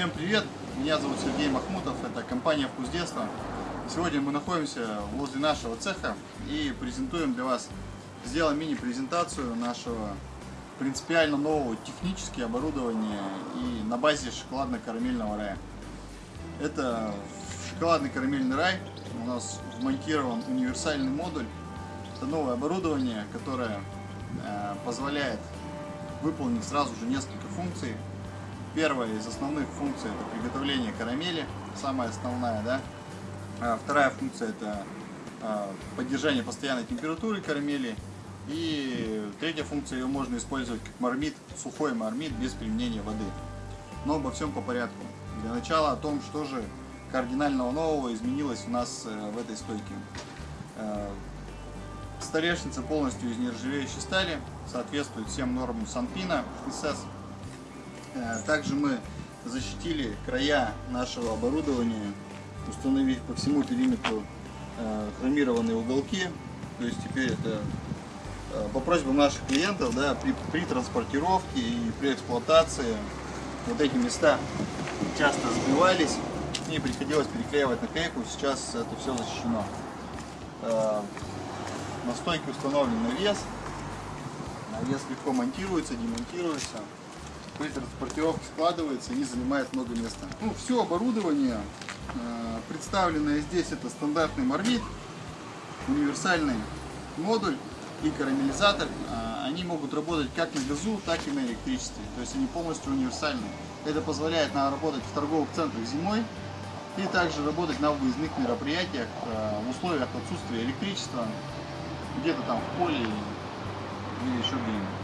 Всем привет! Меня зовут Сергей Махмутов, это компания «Вкус детства». Сегодня мы находимся возле нашего цеха и презентуем для вас, сделаем мини-презентацию нашего принципиально нового технически оборудования и на базе шоколадно-карамельного рая. Это шоколадный карамельный рай, у нас вмонтирован универсальный модуль. Это новое оборудование, которое э, позволяет выполнить сразу же несколько функций Первая из основных функций это приготовление карамели, самая основная, да. А вторая функция это а, поддержание постоянной температуры карамели. И третья функция, ее можно использовать как мармит, сухой мармит без применения воды. Но обо всем по порядку. Для начала о том, что же кардинального нового изменилось у нас э, в этой стойке. Э, столешница полностью из нержавеющей стали, соответствует всем нормам Санпина СС. Э, также мы защитили края нашего оборудования, установив по всему периметру э, хромированные уголки. То есть теперь это э, по просьбам наших клиентов, да, при, при транспортировке и при эксплуатации вот эти места часто сбивались, и приходилось переклеивать наклейку, сейчас это все защищено. На стойке установлен навес, навес легко монтируется, демонтируется при транспортировке складывается и занимает много места. Ну, все оборудование, э, представленное здесь, это стандартный мармит, универсальный модуль и карамелизатор. Э, они могут работать как на газу, так и на электричестве. То есть они полностью универсальны. Это позволяет нам работать в торговых центрах зимой и также работать на выездных мероприятиях э, в условиях отсутствия электричества, где-то там в поле или еще где-нибудь.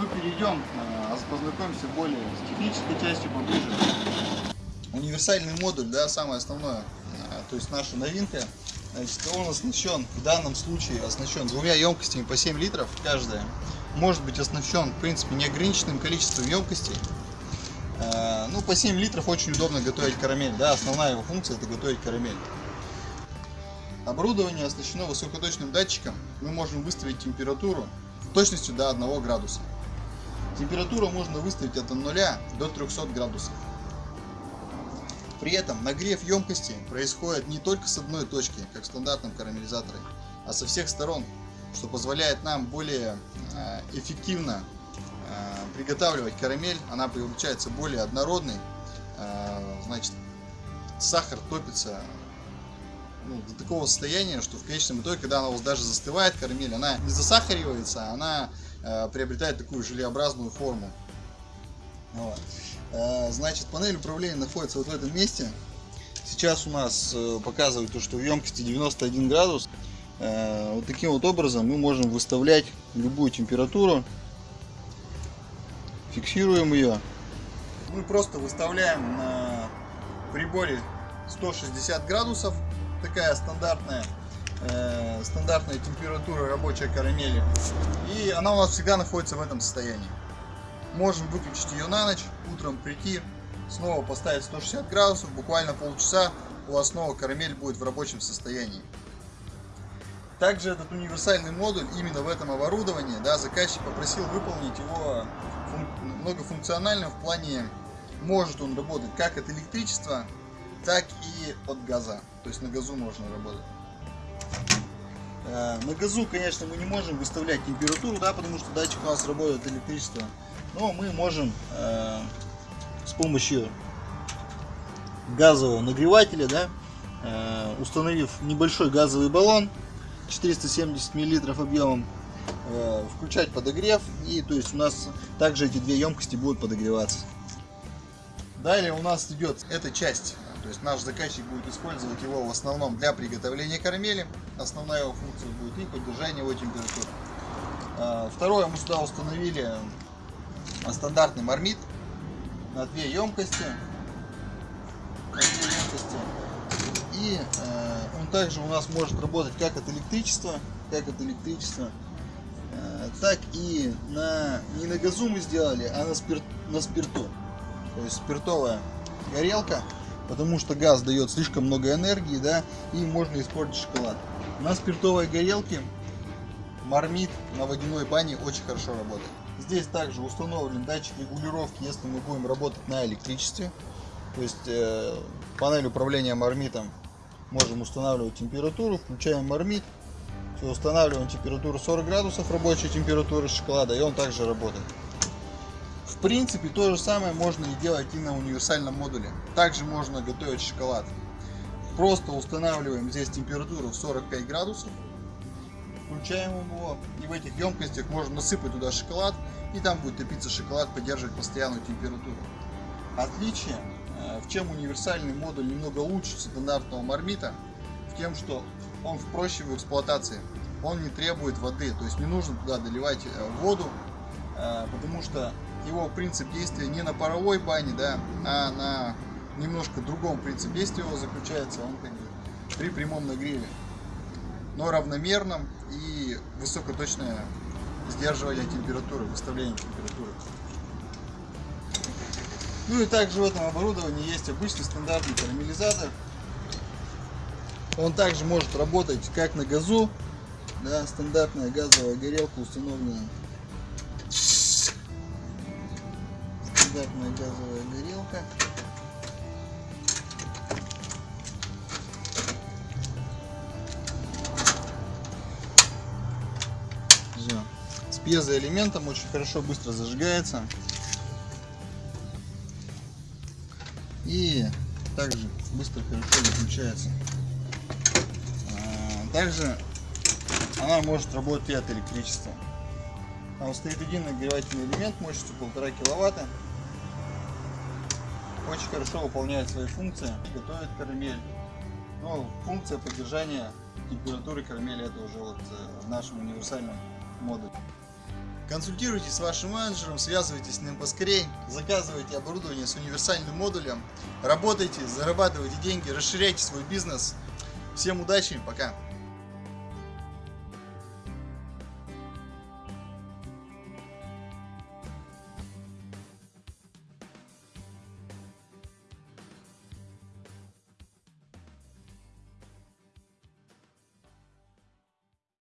Мы перейдем, э, познакомимся более с технической частью поближе. Универсальный модуль, да, самое основное, э, то есть наша новинка. Значит, он оснащен, в данном случае оснащен двумя емкостями по 7 литров каждая. Может быть оснащен, в принципе, неограниченным количеством емкостей. Э, ну, по 7 литров очень удобно готовить карамель, да, основная его функция это готовить карамель. Оборудование оснащено высокоточным датчиком. Мы можем выставить температуру точностью до 1 градуса. Температуру можно выставить от 0 до 300 градусов. При этом нагрев емкости происходит не только с одной точки, как в стандартном карамелизаторе, а со всех сторон, что позволяет нам более э, эффективно э, приготавливать карамель. Она получается более однородной. Э, значит, сахар топится ну, до такого состояния, что в конечном итоге, когда она у вас даже застывает, карамель, она не засахаривается, она Э, приобретает такую желеобразную форму. Вот. Э, значит, панель управления находится вот в этом месте. Сейчас у нас э, показывает то, что в емкости 91 градус. Вот таким вот образом мы можем выставлять любую температуру. Фиксируем ее. Мы просто выставляем на приборе 160 градусов. Такая стандартная э, стандартная температура рабочей карамели. И она у нас всегда находится в этом состоянии. Можем выключить ее на ночь, утром прийти, снова поставить 160 градусов, буквально полчаса у вас снова карамель будет в рабочем состоянии. Также этот универсальный модуль именно в этом оборудовании, да, заказчик попросил выполнить его фун многофункциональным в плане, может он работать как от электричества, так и от газа. То есть на газу можно работать. Э, на газу, конечно, мы не можем выставлять температуру, да, потому что датчик у нас работает электричество. Но мы можем э, с помощью газового нагревателя, да, э, установив небольшой газовый баллон 470 мл объемом, включать подогрев. И то есть у нас также эти две емкости будут подогреваться. Далее у нас идет эта часть то есть наш заказчик будет использовать его в основном для приготовления карамели. Основная его функция будет и поддержание его температуры. А, второе, мы сюда установили стандартный мармит на две емкости. На две емкости. И э, он также у нас может работать как от электричества, как от электричества, э, так и на не на газу мы сделали, а на, спирт, на спирту. То есть спиртовая горелка потому что газ дает слишком много энергии, да, и можно испортить шоколад. На спиртовой горелке мармит на водяной бане очень хорошо работает. Здесь также установлен датчик регулировки, если мы будем работать на электричестве. То есть э, панель управления мармитом можем устанавливать температуру, включаем мармит, все, устанавливаем температуру 40 градусов рабочей температуры шоколада, и он также работает. В принципе, то же самое можно и делать и на универсальном модуле. Также можно готовить шоколад. Просто устанавливаем здесь температуру в 45 градусов, включаем его, и в этих емкостях можно насыпать туда шоколад, и там будет топиться шоколад, поддерживать постоянную температуру. Отличие, э, в чем универсальный модуль немного лучше стандартного мармита, в тем, что он проще в эксплуатации. Он не требует воды, то есть не нужно туда доливать э, воду, э, потому что его принцип действия не на паровой бане, да, а на немножко другом принципе действия его заключается, он как бы при прямом нагреве, но равномерном и высокоточное сдерживание температуры, выставление температуры. Ну и также в этом оборудовании есть обычный стандартный карамелизатор. Он также может работать как на газу, да, стандартная газовая горелка установлена. Стандартная газовая горелка. Все. С пьезоэлементом очень хорошо быстро зажигается. И также быстро хорошо выключается. А, Также она может работать и от электричества. Там стоит один нагревательный элемент мощностью полтора киловатта. Очень хорошо выполняет свои функции, готовит карамель. Но функция поддержания температуры карамели это уже вот э, в нашем универсальном модуле. Консультируйтесь с вашим менеджером, связывайтесь с ним поскорей, заказывайте оборудование с универсальным модулем, работайте, зарабатывайте деньги, расширяйте свой бизнес. Всем удачи, пока!